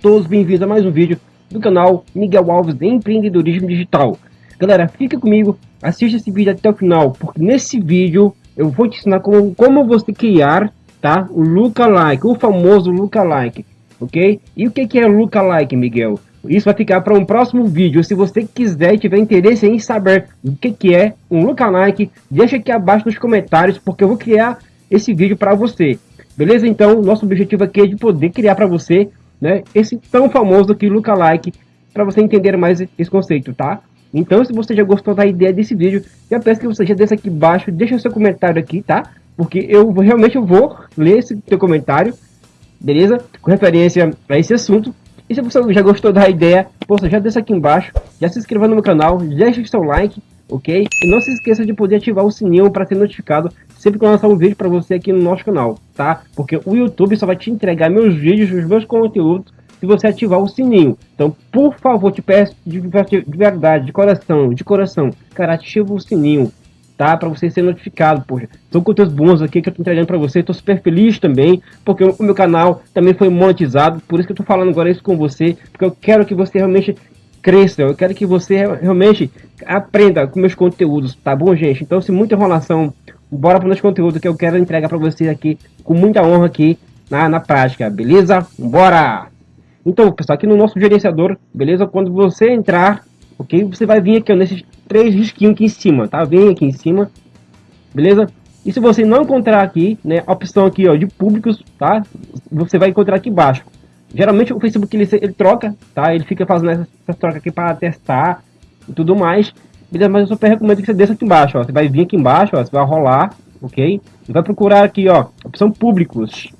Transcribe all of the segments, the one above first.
Todos bem-vindos a mais um vídeo do canal Miguel Alves de Empreendedorismo Digital. Galera, fica comigo, assista esse vídeo até o final, porque nesse vídeo eu vou te ensinar como, como você criar tá, o lookalike, o famoso lookalike, ok? E o que, é lookalike, Miguel? Isso vai ficar para um próximo vídeo. Se você quiser e tiver interesse em saber o que, que é um lookalike, deixa aqui abaixo nos comentários, porque eu vou criar esse vídeo para você. Beleza? Então, nosso objetivo aqui é de poder criar para você né, esse tão famoso aqui lookalike, para você entender mais esse conceito, tá? Então, se você já gostou da ideia desse vídeo, já peço que você já desça aqui embaixo, deixa seu comentário aqui, tá? Porque eu realmente eu vou ler esse teu comentário, beleza? Com referência a esse assunto. E se você já gostou da ideia, poxa, já deixa aqui embaixo, já se inscreva no meu canal, deixa seu like, ok? E não se esqueça de poder ativar o sininho para ser notificado sempre que eu lançar um vídeo para você aqui no nosso canal, tá? Porque o YouTube só vai te entregar meus vídeos, os meus conteúdos, se você ativar o sininho. Então, por favor, te peço de, de verdade, de coração, de coração, cara, ativa o sininho, tá? Para você ser notificado, poxa. São conteúdos bons aqui que eu tô entregando para você. Tô super feliz também, porque o meu canal também foi monetizado. Por isso que eu tô falando agora isso com você, porque eu quero que você realmente cresça. Eu quero que você realmente aprenda com meus conteúdos, tá bom, gente? Então, se muita enrolação, bora para o nosso conteúdo que eu quero entregar para vocês aqui com muita honra aqui na, na prática, beleza? Bora! Então, pessoal, aqui no nosso gerenciador, beleza? Quando você entrar, ok? Você vai vir aqui ó, nesses três risquinhos aqui em cima, tá? Vem aqui em cima, beleza? E se você não encontrar aqui, né, a opção aqui, ó, de públicos, tá? Você vai encontrar aqui embaixo. Geralmente o Facebook ele, ele troca, tá? Ele fica fazendo essas, essas trocas aqui para testar e tudo mais. Beleza? Mas eu super recomendo que você desça aqui embaixo, ó. Você vai vir aqui embaixo, ó, você vai rolar, ok? E vai procurar aqui, ó, opção públicos.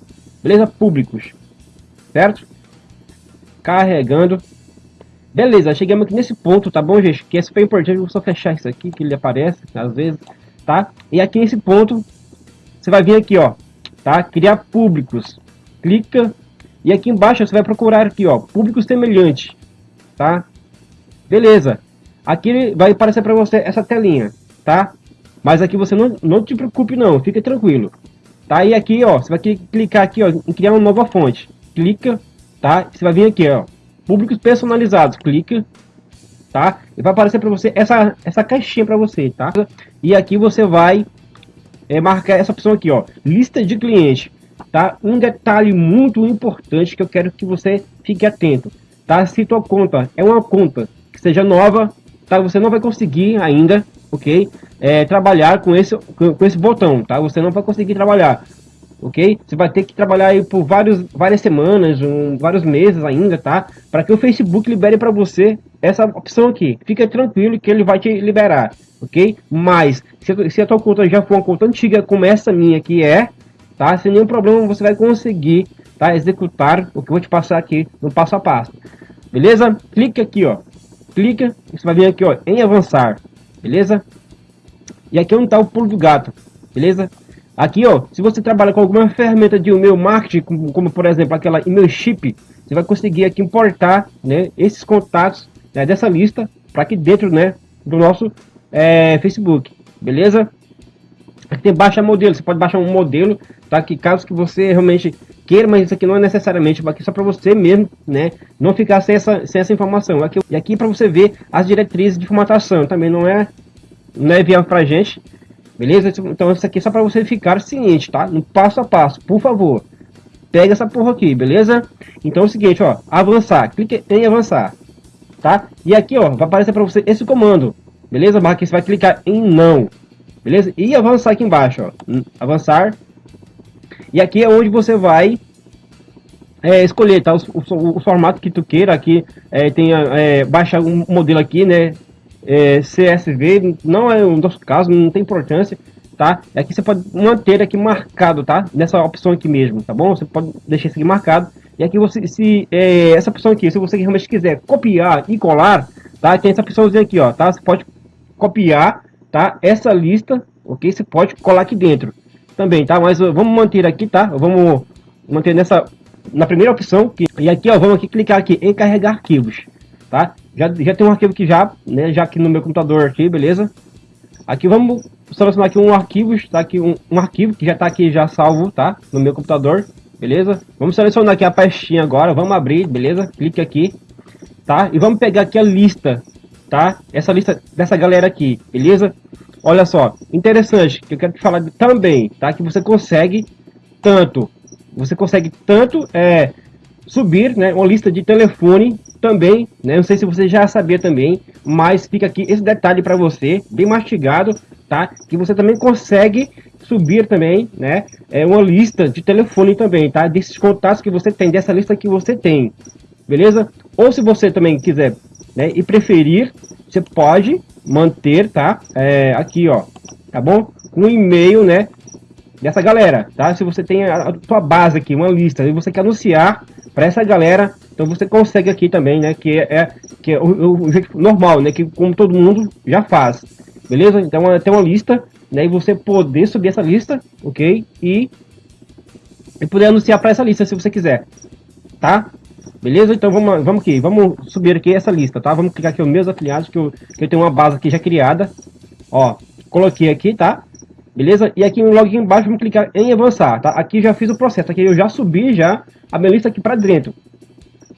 Beleza? Públicos. Certo? Carregando. Beleza, chegamos aqui nesse ponto, tá bom, gente? Que é super importante, vou só fechar isso aqui, que ele aparece, às vezes, tá? E aqui nesse ponto, você vai vir aqui, ó, tá? Criar públicos. Clica, e aqui embaixo você vai procurar aqui, ó, público semelhante, tá? Beleza. Aqui vai aparecer para você essa telinha, tá? Mas aqui você não, não te preocupe não, fica tranquilo. Tá? E aqui, ó, você vai clicar aqui, ó, em criar uma nova fonte. Clica, tá? Você vai vir aqui, ó, públicos personalizados, clica, tá? E vai aparecer para você essa, essa caixinha para você, tá? E aqui você vai é, marcar essa opção aqui, ó, lista de cliente, tá? Um detalhe muito importante que eu quero que você fique atento, tá? Se tua conta é uma conta que seja nova, tá? Você não vai conseguir ainda, ok? É, trabalhar com esse, com, esse botão, tá? Você não vai conseguir trabalhar ok? Você vai ter que trabalhar aí por vários, várias semanas, um, vários meses ainda, tá? Para que o Facebook libere para você essa opção aqui. Fica tranquilo que ele vai te liberar, ok? Mas, se, se a tua conta já for uma conta antiga como essa minha que é, tá? Sem nenhum problema você vai conseguir, tá? Executar o que eu vou te passar aqui no passo a passo. Beleza? Clica aqui, ó. Clica, você vai vir aqui, ó, em avançar. Beleza? E aqui é onde está o pulo do gato. Beleza? Aqui, ó, se você trabalha com alguma ferramenta de e-mail marketing, como, como, por exemplo aquela e-mail chip, você vai conseguir aqui importar, né, esses contatos né, dessa lista para aqui dentro, né, do nosso é, Facebook, beleza? Aqui tem baixa modelo, você pode baixar um modelo, tá? Que caso que você realmente queira, mas isso aqui não é necessariamente, aqui só para você mesmo, né? Não ficar sem essa, sem essa informação. Aqui, e aqui para você ver as diretrizes de formatação, também não é, não é viável para gente, Beleza? Então isso aqui é só para você ficar ciente, tá? No passo a passo, por favor. Pega essa porra aqui, beleza? Então é o seguinte, ó, avançar, clique em avançar, tá? E aqui, ó, vai aparecer para você esse comando, beleza? Aqui você vai clicar em não, beleza? E avançar aqui embaixo, ó, avançar. E aqui é onde você vai é, escolher, tá? O, o, o, formato que tu queira aqui, é, tem, é, baixa um modelo aqui, né? é, CSV, não é um dos casos, não tem importância, tá? Aqui você pode manter aqui marcado, tá? Nessa opção aqui mesmo, tá bom? Você pode deixar isso aqui marcado. E aqui você, se é, essa opção aqui, se você realmente quiser copiar e colar, tá? Tem essa opçãozinha aqui, ó, tá? Você pode copiar, tá? Essa lista, ok? Você pode colar aqui dentro também, tá? Mas vamos manter aqui, tá? Vamos manter nessa, na primeira opção. Que, e aqui, ó, vamos aqui clicar aqui em carregar arquivos, tá? Já, já tem um arquivo aqui já, né? Já aqui no meu computador aqui, beleza? Aqui vamos selecionar aqui um arquivo, está aqui um, um arquivo que já está aqui já salvo, tá? No meu computador, beleza? Vamos selecionar aqui a pastinha agora, vamos abrir, beleza? Clique aqui, tá? E vamos pegar aqui a lista, tá? Essa lista dessa galera aqui, beleza? Olha só, interessante, que eu quero te falar também, tá? Que você consegue tanto, você consegue tanto é, subir, né, uma lista de telefone também, né? Não sei se você já sabia também, mas fica aqui esse detalhe para você, bem mastigado, tá? Que você também consegue subir também, né? É uma lista de telefone também, tá? Desses contatos que você tem, dessa lista que você tem, beleza? Ou se você também quiser, né? E preferir, você pode manter, tá? É, aqui, ó, tá bom? Um e-mail, né? Dessa galera, tá? Se você tem a, a sua base aqui, uma lista, e você quer anunciar para essa galera, então você consegue aqui também, né? Que é, que é o, o, jeito normal, né? Que como todo mundo já faz, beleza? Então é, tem uma lista, né? E você poder subir essa lista, ok? E, e poder anunciar para essa lista se você quiser, tá? Beleza? Então vamos, vamos aqui, vamos subir aqui essa lista, tá? Vamos clicar aqui nos meus afiliados, que eu, que eu tenho uma base aqui já criada. Ó, coloquei aqui, tá? Beleza? E aqui no login embaixo, vamos clicar em avançar, tá? Aqui já fiz o processo, aqui eu já subi já a minha lista aqui para dentro,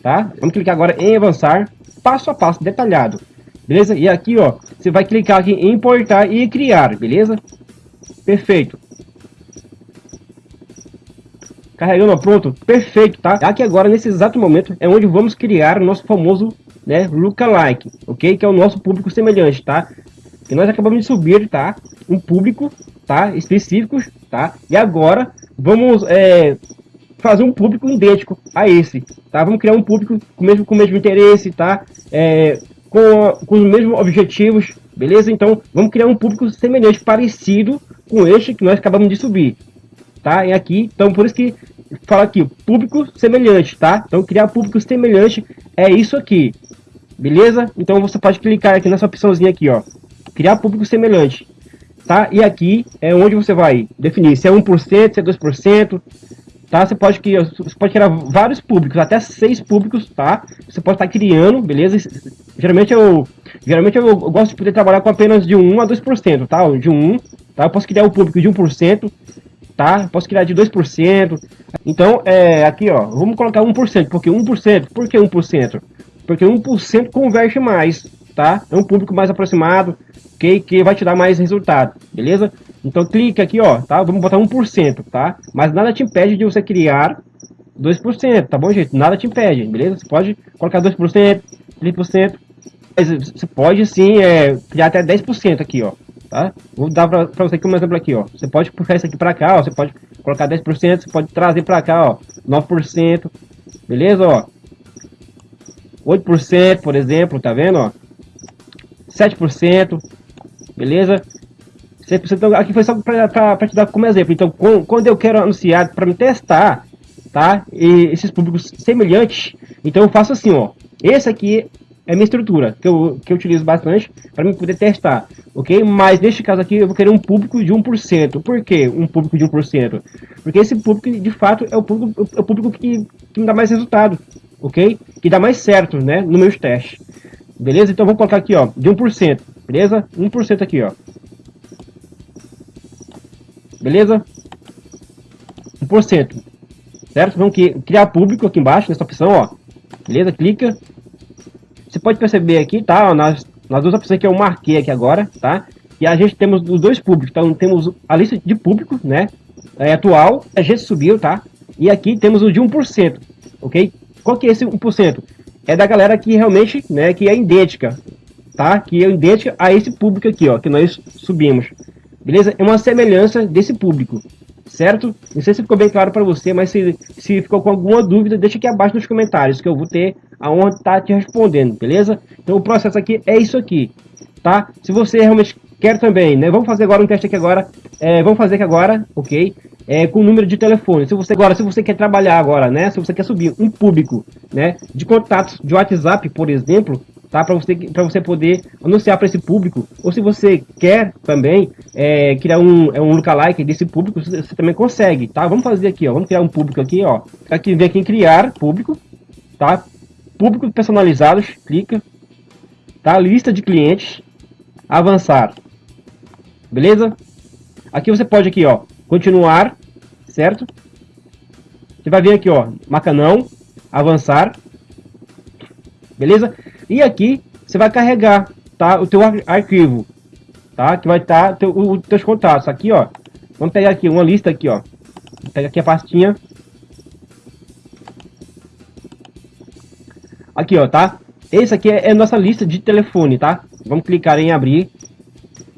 tá? Vamos clicar agora em avançar, passo a passo, detalhado. Beleza? E aqui, ó, você vai clicar aqui em importar e criar, beleza? Perfeito. Carregando, pronto, perfeito, tá? Aqui agora, nesse exato momento, é onde vamos criar o nosso famoso, né, lookalike, ok? Que é o nosso público semelhante, tá? Que nós acabamos de subir, tá? Um público, tá? Específicos, tá? E agora, vamos é, fazer um público idêntico a esse, tá? Vamos criar um público com o mesmo, com o mesmo interesse, tá? É, com, com os mesmos objetivos, beleza? Então, vamos criar um público semelhante, parecido com este que nós acabamos de subir, tá? E aqui, então por isso que fala aqui, público semelhante, tá? Então criar público semelhante é isso aqui, beleza? Então você pode clicar aqui nessa opçãozinha aqui, ó, criar público semelhante, tá? E aqui é onde você vai definir se é 1%, se é 2%, tá? Você pode, criar, você pode criar vários públicos, até seis públicos, tá? Você pode estar criando, beleza? Geralmente eu, geralmente eu, gosto de poder trabalhar com apenas de 1 a 2%, tá? De 1, tá? Eu posso criar um público de 1%, tá? Posso criar de 2%. Então, é, aqui, ó, vamos colocar 1%, porque 1%, por que 1%? Porque 1% converte mais, tá? É um público mais aproximado, que, que vai te dar mais resultado, beleza? Então clica aqui, ó, tá? Vamos botar 1%, tá? Mas nada te impede de você criar 2%, tá bom, gente? Nada te impede, beleza? Você pode colocar 2%, 3%, mas você pode sim é, criar até 10% aqui, ó tá? Vou dar para você aqui um exemplo aqui, ó. Você pode puxar isso aqui para cá, ó. Você pode colocar 10%, você pode trazer para cá, ó, 9%, beleza, ó? 8%, por exemplo, tá vendo, ó? 7%, beleza? 100%, então, aqui foi só para te dar como exemplo. Então, quando eu quero anunciar para me testar, tá? E esses públicos semelhantes, então eu faço assim, ó. Esse aqui é a minha estrutura, que eu, que eu utilizo bastante para me poder testar, ok? Mas neste caso aqui eu vou querer um público de 1%. Por que um público de 1%? Porque esse público, de fato, é o público, é o público que, que me dá mais resultado, ok? Que dá mais certo, né, no meus testes. Beleza? Então vamos colocar aqui, ó, de 1%, beleza? 1% aqui, ó. Beleza? 1%. Certo? Vamos criar público aqui embaixo, nessa opção, ó. Beleza? Clica. Você pode perceber aqui, tá? Nas, nas duas opções que eu marquei aqui agora, tá? E a gente temos os dois públicos. Então temos a lista de públicos, né? É, atual, a gente subiu, tá? E aqui temos o de 1%, ok? Qual que é esse 1%? É da galera que realmente, né, que é idêntica, tá? Que é idêntica a esse público aqui, ó, que nós subimos. Beleza? É uma semelhança desse público certo? Não sei se ficou bem claro para você, mas se, se ficou com alguma dúvida, deixa aqui abaixo nos comentários, que eu vou ter a honra de estar tá te respondendo, beleza? Então o processo aqui é isso aqui, tá? Se você realmente quer também, né? Vamos fazer agora um teste aqui agora, é, vamos fazer aqui agora, ok? É, com o número de telefone. Se você agora, se você quer trabalhar agora, né? Se você quer subir um público, né? De contatos de WhatsApp, por exemplo, tá? Para você, para você poder anunciar para esse público. Ou se você quer também é, criar um, é um lookalike desse público, você, você, também consegue, tá? Vamos fazer aqui, ó. Vamos criar um público aqui, ó. Aqui vem aqui em criar público, tá? Público personalizados, clica. Tá? Lista de clientes, avançar. Beleza? Aqui você pode aqui, ó, continuar, certo? Você vai ver aqui, ó, marca não, avançar, beleza? E aqui você vai carregar, tá, o teu ar arquivo, tá? Que vai estar tá os teus contatos. Aqui, ó, vamos pegar aqui uma lista aqui, ó. Vou pegar aqui a pastinha. Aqui, ó, tá? Esse aqui é a nossa lista de telefone, tá? Vamos clicar em abrir.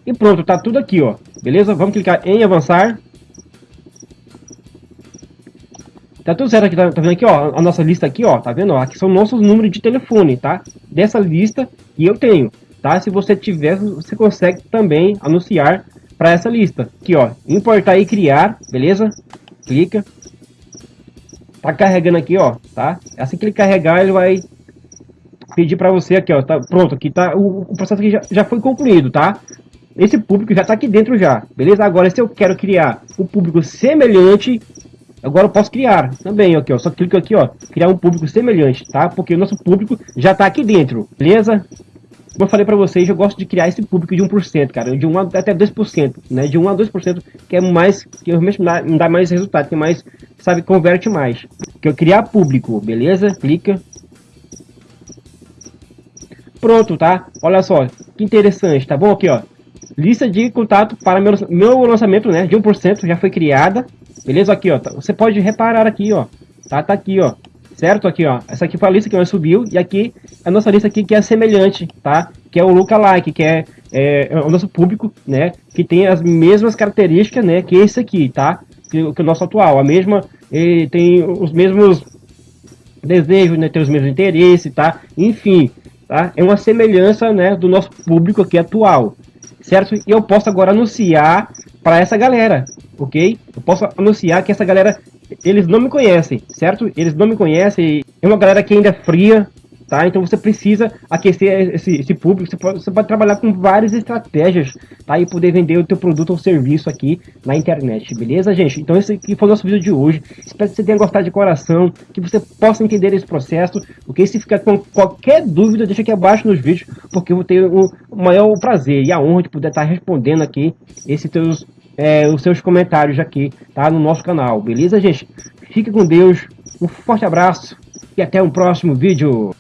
E pronto, tá tudo aqui, ó. Beleza? Vamos clicar em avançar. Tá tudo certo aqui, tá, tá, vendo aqui, ó, a nossa lista aqui, ó, tá vendo? Aqui são nossos números de telefone, tá? Dessa lista que eu tenho, tá? Se você tiver, você consegue também anunciar para essa lista. Aqui, ó, importar e criar, beleza? Clica. Tá carregando aqui, ó, tá? Assim que ele carregar, ele vai pedir para você aqui, ó, tá pronto, aqui tá, o, o processo aqui já, já foi concluído, tá? Esse público já tá aqui dentro já, beleza? Agora, se eu quero criar um público semelhante Agora eu posso criar também, aqui, ó. Só clico aqui, ó. Criar um público semelhante, tá? Porque o nosso público já tá aqui dentro, beleza? Como eu falei para vocês, eu gosto de criar esse público de 1%, cara. De 1 até 2%, né? De 1 a 2%, que é mais... Que realmente me dá, me dá mais resultado, que é mais, sabe, converte mais. Que eu criar público, beleza? Clica. Pronto, tá? Olha só, que interessante, tá bom? Aqui, ó. Lista de contato para meu, meu lançamento, né? De 1% já foi criada. Beleza? Aqui, ó. Tá, você pode reparar aqui, ó. Tá, tá aqui, ó. Certo? Aqui, ó. Essa aqui foi a lista que nós subiu. E aqui, a nossa lista aqui que é semelhante, tá? Que é o lookalike, que é, é, é o nosso público, né? Que tem as mesmas características, né? Que esse aqui, tá? Que, que o nosso atual. A mesma... Ele tem os mesmos desejos, né? Tem os mesmos interesses, tá? Enfim, tá? É uma semelhança, né? Do nosso público aqui atual certo? E eu posso agora anunciar para essa galera, ok? Eu posso anunciar que essa galera, eles não me conhecem, certo? Eles não me conhecem, é uma galera que ainda é fria, tá? Então você precisa aquecer esse, esse público, você pode, você pode, trabalhar com várias estratégias, tá? E poder vender o teu produto ou serviço aqui na internet, beleza, gente? Então esse aqui foi o nosso vídeo de hoje, espero que você tenha gostado de coração, que você possa entender esse processo, ok? Se ficar com qualquer dúvida, deixa aqui abaixo nos vídeos, porque eu vou ter o maior prazer e a honra de poder estar respondendo aqui esses teus, é, os seus comentários aqui, tá? No nosso canal, beleza, gente? Fique com Deus, um forte abraço e até um próximo vídeo.